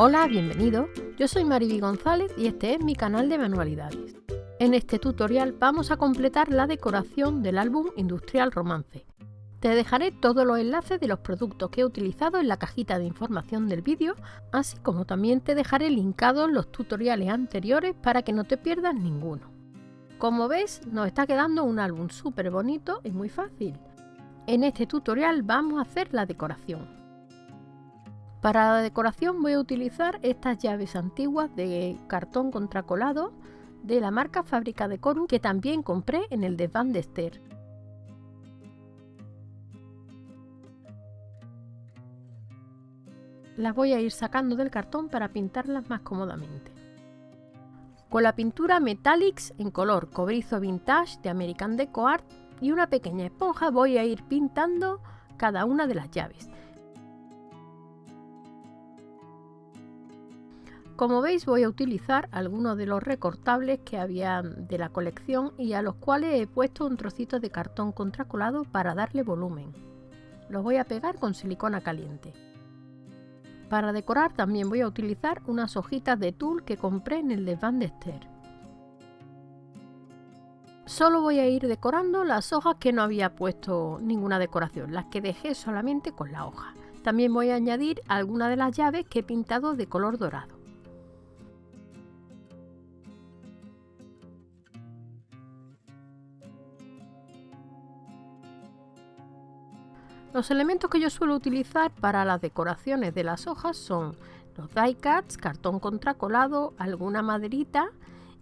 Hola, bienvenido. Yo soy Mariby González y este es mi canal de manualidades. En este tutorial vamos a completar la decoración del álbum Industrial Romance. Te dejaré todos los enlaces de los productos que he utilizado en la cajita de información del vídeo, así como también te dejaré linkados los tutoriales anteriores para que no te pierdas ninguno. Como ves, nos está quedando un álbum súper bonito y muy fácil. En este tutorial vamos a hacer la decoración. Para la decoración voy a utilizar estas llaves antiguas de cartón contracolado de la marca Fábrica de Coru que también compré en el desván de Esther. Las voy a ir sacando del cartón para pintarlas más cómodamente. Con la pintura Metallics en color cobrizo vintage de American Deco Art y una pequeña esponja voy a ir pintando cada una de las llaves. Como veis voy a utilizar algunos de los recortables que había de la colección y a los cuales he puesto un trocito de cartón contracolado para darle volumen. Los voy a pegar con silicona caliente. Para decorar también voy a utilizar unas hojitas de tul que compré en el desván de Esther. Solo voy a ir decorando las hojas que no había puesto ninguna decoración, las que dejé solamente con la hoja. También voy a añadir algunas de las llaves que he pintado de color dorado. Los elementos que yo suelo utilizar para las decoraciones de las hojas son los die cuts, cartón contracolado, alguna maderita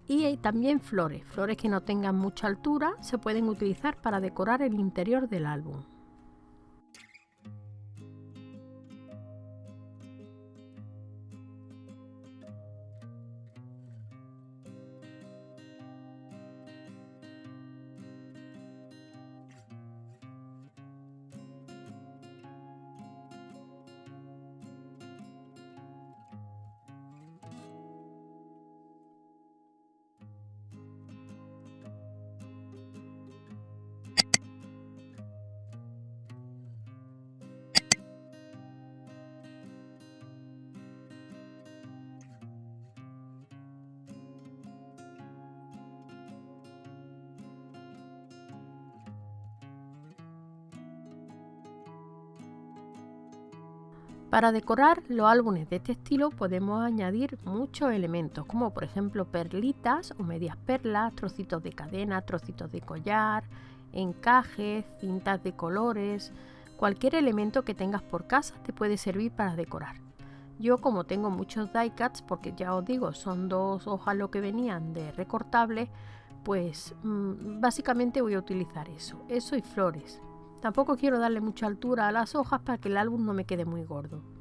y también flores. Flores que no tengan mucha altura se pueden utilizar para decorar el interior del álbum. Para decorar los álbumes de este estilo podemos añadir muchos elementos, como por ejemplo perlitas o medias perlas, trocitos de cadena, trocitos de collar, encajes, cintas de colores, cualquier elemento que tengas por casa te puede servir para decorar. Yo como tengo muchos die cuts, porque ya os digo, son dos hojas lo que venían de recortable, pues mm, básicamente voy a utilizar eso, eso y flores. Tampoco quiero darle mucha altura a las hojas para que el álbum no me quede muy gordo.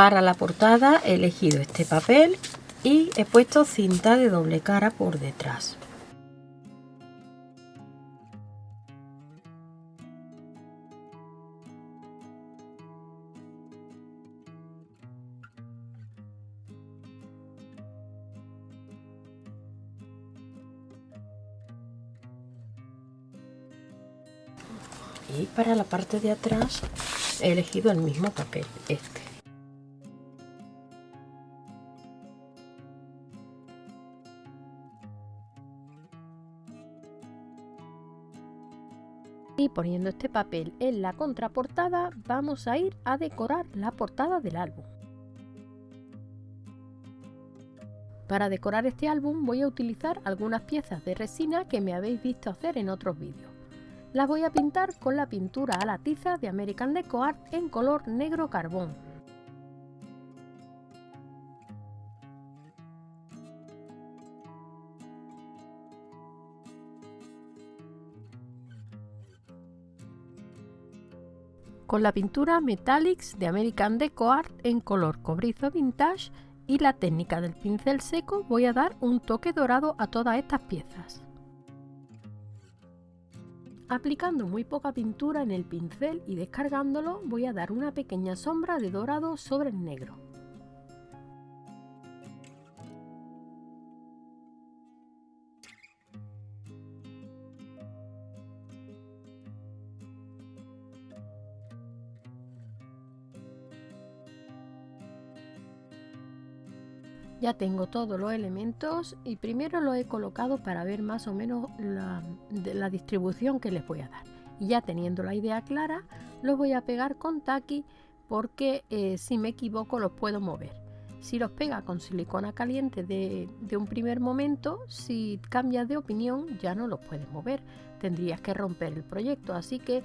para la portada he elegido este papel y he puesto cinta de doble cara por detrás. Y para la parte de atrás he elegido el mismo papel este. Y poniendo este papel en la contraportada vamos a ir a decorar la portada del álbum. Para decorar este álbum voy a utilizar algunas piezas de resina que me habéis visto hacer en otros vídeos. Las voy a pintar con la pintura a la tiza de American Deco Art en color negro carbón. Con la pintura Metallics de American Deco Art en color cobrizo vintage y la técnica del pincel seco voy a dar un toque dorado a todas estas piezas. Aplicando muy poca pintura en el pincel y descargándolo voy a dar una pequeña sombra de dorado sobre el negro. Ya tengo todos los elementos y primero los he colocado para ver más o menos la, distribución que les voy a dar. Y ya teniendo la idea clara, los voy a pegar con taqui porque eh, si me equivoco los puedo mover. Si los pega con silicona caliente de, de, un primer momento, si cambias de opinión ya no los puedes mover. Tendrías que romper el proyecto, así que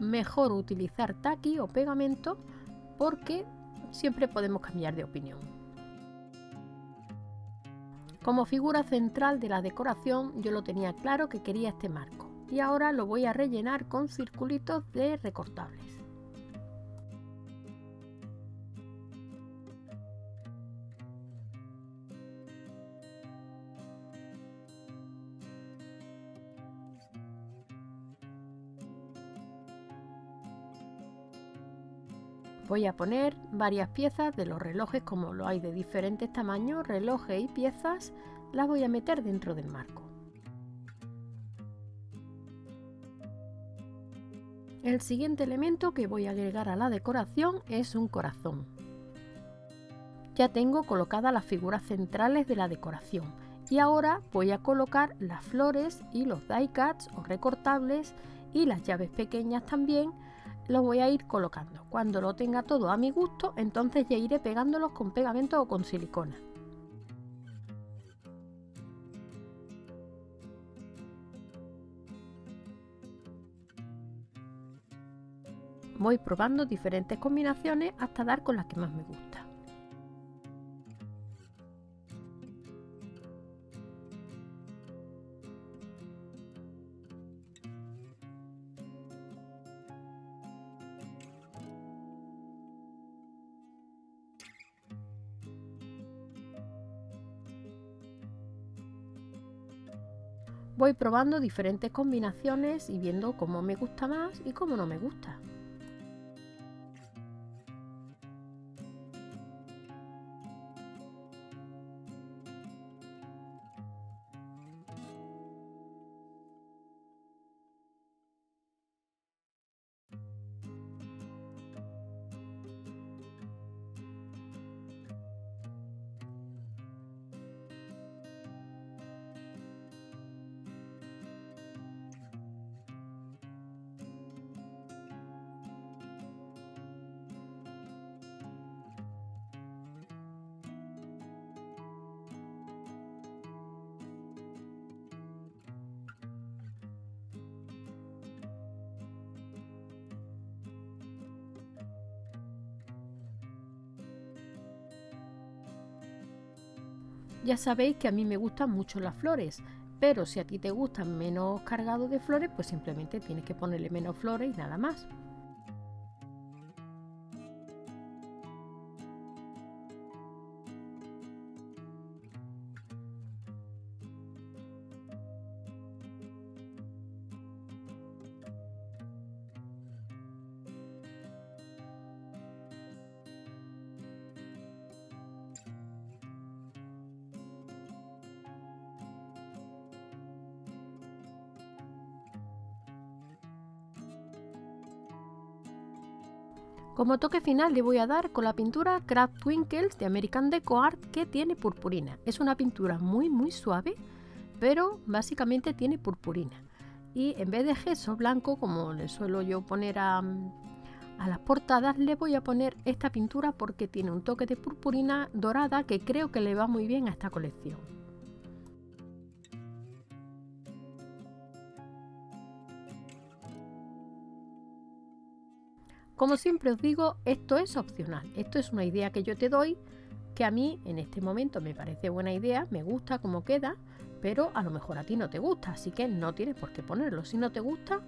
mejor utilizar taqui o pegamento porque siempre podemos cambiar de opinión. Como figura central de la decoración yo lo tenía claro que quería este marco y ahora lo voy a rellenar con circulitos de recortables. Voy a poner varias piezas de los relojes como lo hay de diferentes tamaños, relojes y piezas, las voy a meter dentro del marco. El siguiente elemento que voy a agregar a la decoración es un corazón. Ya tengo colocadas las figuras centrales de la decoración y ahora voy a colocar las flores y los die cuts o recortables y las llaves pequeñas también lo voy a ir colocando. Cuando lo tenga todo a mi gusto, entonces ya iré pegándolos con pegamento o con silicona. Voy probando diferentes combinaciones hasta dar con las que más me gusta. Voy probando diferentes combinaciones y viendo cómo me gusta más y cómo no me gusta. Ya sabéis que a mí me gustan mucho las flores, pero si a ti te gustan menos cargados de flores, pues simplemente tienes que ponerle menos flores y nada más. Como toque final le voy a dar con la pintura Craft Twinkles de American Deco Art que tiene purpurina. Es una pintura muy muy suave, pero básicamente tiene purpurina. Y en vez de gesso blanco, como le suelo yo poner a, a las portadas, le voy a poner esta pintura porque tiene un toque de purpurina dorada que creo que le va muy bien a esta colección. Como siempre os digo, esto es opcional. Esto es una idea que yo te doy que a mí en este momento me parece buena idea, me gusta cómo queda, pero a lo mejor a ti no te gusta, así que no tienes por qué ponerlo. Si no te gusta,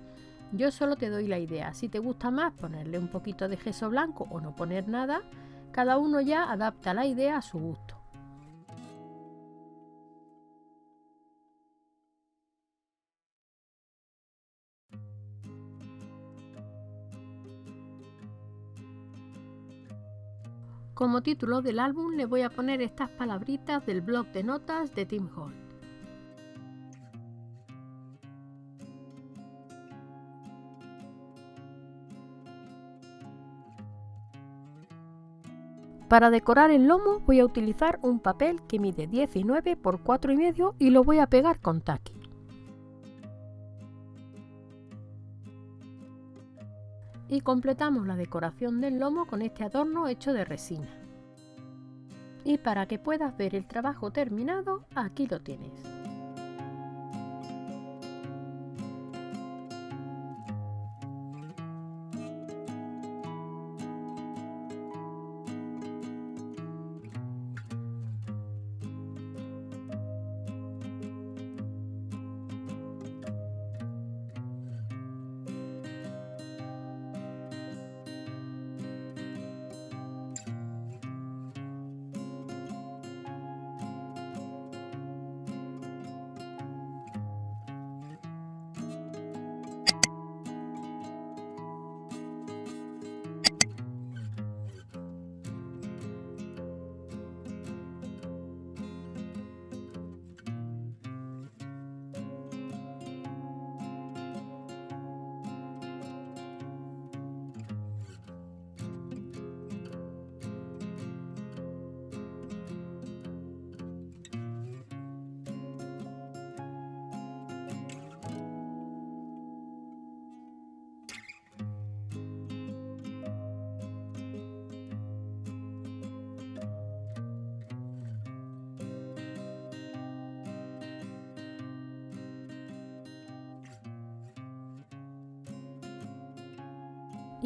yo solo te doy la idea. Si te gusta más ponerle un poquito de gesso blanco o no poner nada, cada uno ya adapta la idea a su gusto. Como título del álbum le voy a poner estas palabritas del blog de notas de Tim Holt. Para decorar el lomo voy a utilizar un papel que mide 19 por 4,5 y lo voy a pegar con taqui. Y completamos la decoración del lomo con este adorno hecho de resina. Y para que puedas ver el trabajo terminado, aquí lo tienes.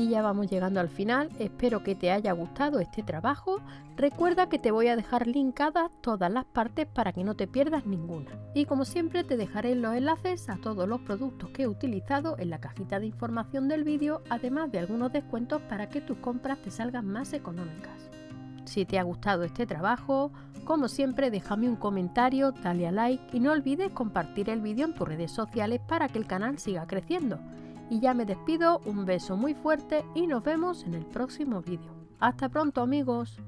Y ya vamos llegando al final, espero que te haya gustado este trabajo, recuerda que te voy a dejar linkadas todas las partes para que no te pierdas ninguna. Y como siempre te dejaré los enlaces a todos los productos que he utilizado en la cajita de información del vídeo, además de algunos descuentos para que tus compras te salgan más económicas. Si te ha gustado este trabajo, como siempre déjame un comentario, dale a like y no olvides compartir el vídeo en tus redes sociales para que el canal siga creciendo. Y ya me despido, un beso muy fuerte y nos vemos en el próximo vídeo. Hasta pronto amigos.